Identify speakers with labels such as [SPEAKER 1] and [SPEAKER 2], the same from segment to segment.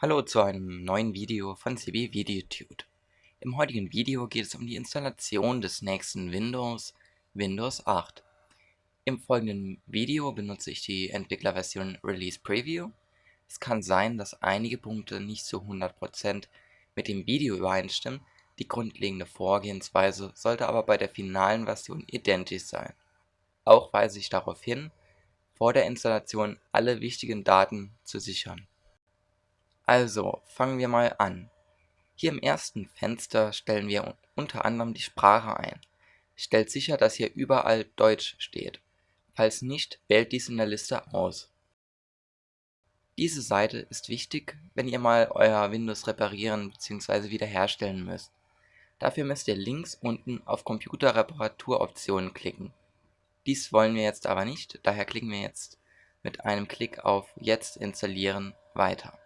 [SPEAKER 1] Hallo zu einem neuen Video von CB VideoTude. Im heutigen Video geht es um die Installation des nächsten Windows, Windows 8. Im folgenden Video benutze ich die Entwicklerversion Release Preview. Es kann sein, dass einige Punkte nicht zu 100% mit dem Video übereinstimmen, die grundlegende Vorgehensweise sollte aber bei der finalen Version identisch sein. Auch weise ich darauf hin, vor der Installation alle wichtigen Daten zu sichern. Also, fangen wir mal an. Hier im ersten Fenster stellen wir unter anderem die Sprache ein. Stellt sicher, dass hier überall Deutsch steht. Falls nicht, wählt dies in der Liste aus. Diese Seite ist wichtig, wenn ihr mal euer Windows reparieren bzw. wiederherstellen müsst. Dafür müsst ihr links unten auf Computerreparaturoptionen klicken. Dies wollen wir jetzt aber nicht, daher klicken wir jetzt mit einem Klick auf Jetzt installieren weiter.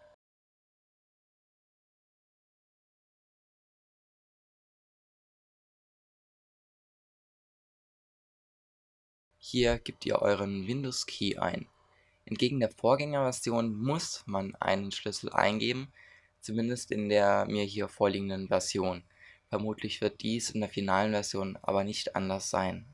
[SPEAKER 1] Hier gebt ihr euren Windows-Key ein. Entgegen der Vorgängerversion muss man einen Schlüssel eingeben, zumindest in der mir hier vorliegenden Version. Vermutlich wird dies in der finalen Version aber nicht anders sein.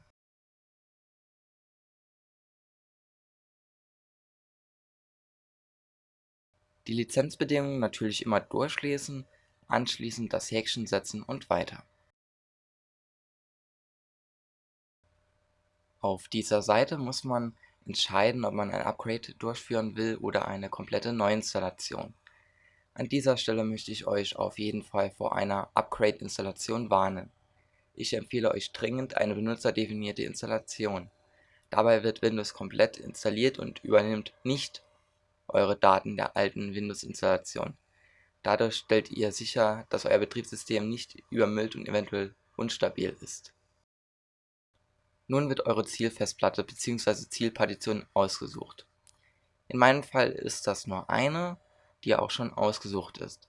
[SPEAKER 1] Die Lizenzbedingungen natürlich immer durchlesen, anschließend das Häkchen setzen und weiter. Auf dieser Seite muss man entscheiden, ob man ein Upgrade durchführen will oder eine komplette Neuinstallation. An dieser Stelle möchte ich euch auf jeden Fall vor einer Upgrade-Installation warnen. Ich empfehle euch dringend eine benutzerdefinierte Installation. Dabei wird Windows komplett installiert und übernimmt nicht eure Daten der alten Windows-Installation. Dadurch stellt ihr sicher, dass euer Betriebssystem nicht übermüllt und eventuell unstabil ist nun wird eure Zielfestplatte bzw. Zielpartition ausgesucht. In meinem Fall ist das nur eine, die auch schon ausgesucht ist.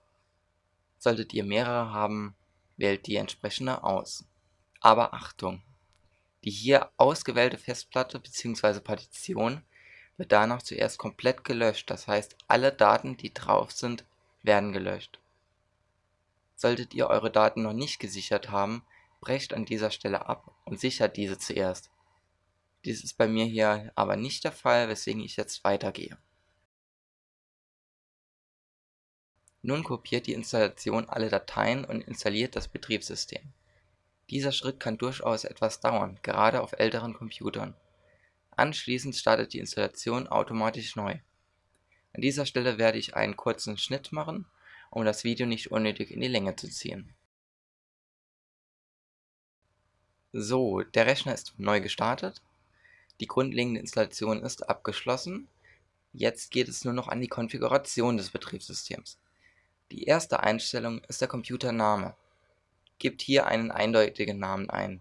[SPEAKER 1] Solltet ihr mehrere haben, wählt die entsprechende aus. Aber Achtung! Die hier ausgewählte Festplatte bzw. Partition wird danach zuerst komplett gelöscht, das heißt alle Daten, die drauf sind, werden gelöscht. Solltet ihr eure Daten noch nicht gesichert haben, brecht an dieser Stelle ab und sichert diese zuerst. Dies ist bei mir hier aber nicht der Fall, weswegen ich jetzt weitergehe. Nun kopiert die Installation alle Dateien und installiert das Betriebssystem. Dieser Schritt kann durchaus etwas dauern, gerade auf älteren Computern. Anschließend startet die Installation automatisch neu. An dieser Stelle werde ich einen kurzen Schnitt machen, um das Video nicht unnötig in die Länge zu ziehen. So, der Rechner ist neu gestartet. Die grundlegende Installation ist abgeschlossen. Jetzt geht es nur noch an die Konfiguration des Betriebssystems. Die erste Einstellung ist der Computername. Gebt hier einen eindeutigen Namen ein,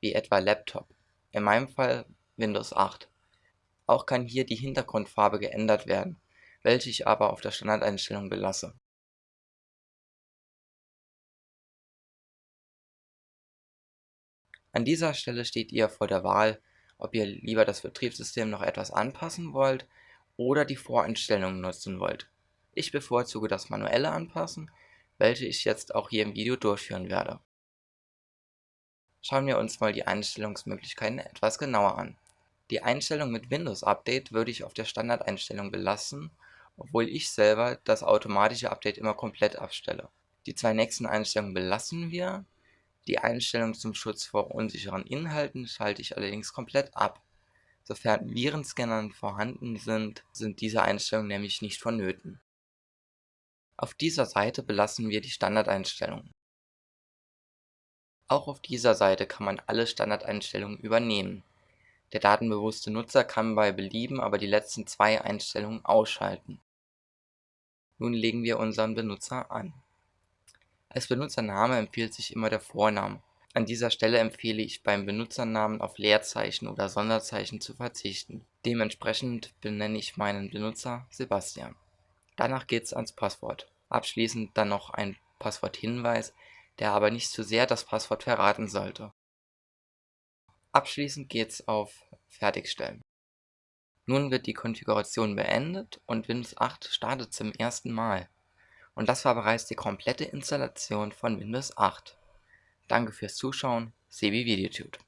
[SPEAKER 1] wie etwa Laptop, in meinem Fall Windows 8. Auch kann hier die Hintergrundfarbe geändert werden, welche ich aber auf der Standardeinstellung belasse. An dieser Stelle steht ihr vor der Wahl, ob ihr lieber das Betriebssystem noch etwas anpassen wollt oder die Voreinstellungen nutzen wollt. Ich bevorzuge das manuelle Anpassen, welche ich jetzt auch hier im Video durchführen werde. Schauen wir uns mal die Einstellungsmöglichkeiten etwas genauer an. Die Einstellung mit Windows Update würde ich auf der Standardeinstellung belassen, obwohl ich selber das automatische Update immer komplett abstelle. Die zwei nächsten Einstellungen belassen wir, die Einstellung zum Schutz vor unsicheren Inhalten schalte ich allerdings komplett ab. Sofern Virenscannern vorhanden sind, sind diese Einstellungen nämlich nicht vonnöten. Auf dieser Seite belassen wir die Standardeinstellungen. Auch auf dieser Seite kann man alle Standardeinstellungen übernehmen. Der datenbewusste Nutzer kann bei Belieben aber die letzten zwei Einstellungen ausschalten. Nun legen wir unseren Benutzer an als Benutzername empfiehlt sich immer der Vorname. An dieser Stelle empfehle ich beim Benutzernamen auf Leerzeichen oder Sonderzeichen zu verzichten. Dementsprechend benenne ich meinen Benutzer Sebastian. Danach geht's ans Passwort. Abschließend dann noch ein Passworthinweis, der aber nicht zu sehr das Passwort verraten sollte. Abschließend geht's auf Fertigstellen. Nun wird die Konfiguration beendet und Windows 8 startet zum ersten Mal. Und das war bereits die komplette Installation von Windows 8. Danke fürs Zuschauen, Sebi Videotude.